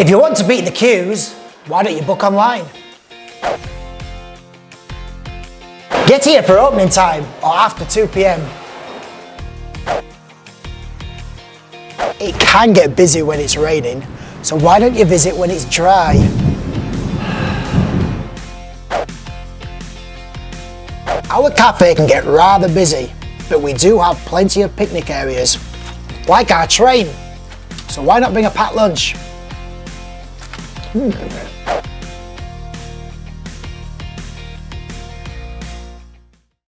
If you want to beat the queues, why don't you book online? Get here for opening time or after 2 p.m. It can get busy when it's raining, so why don't you visit when it's dry? Our cafe can get rather busy, but we do have plenty of picnic areas, like our train. So why not bring a packed lunch? 嗯。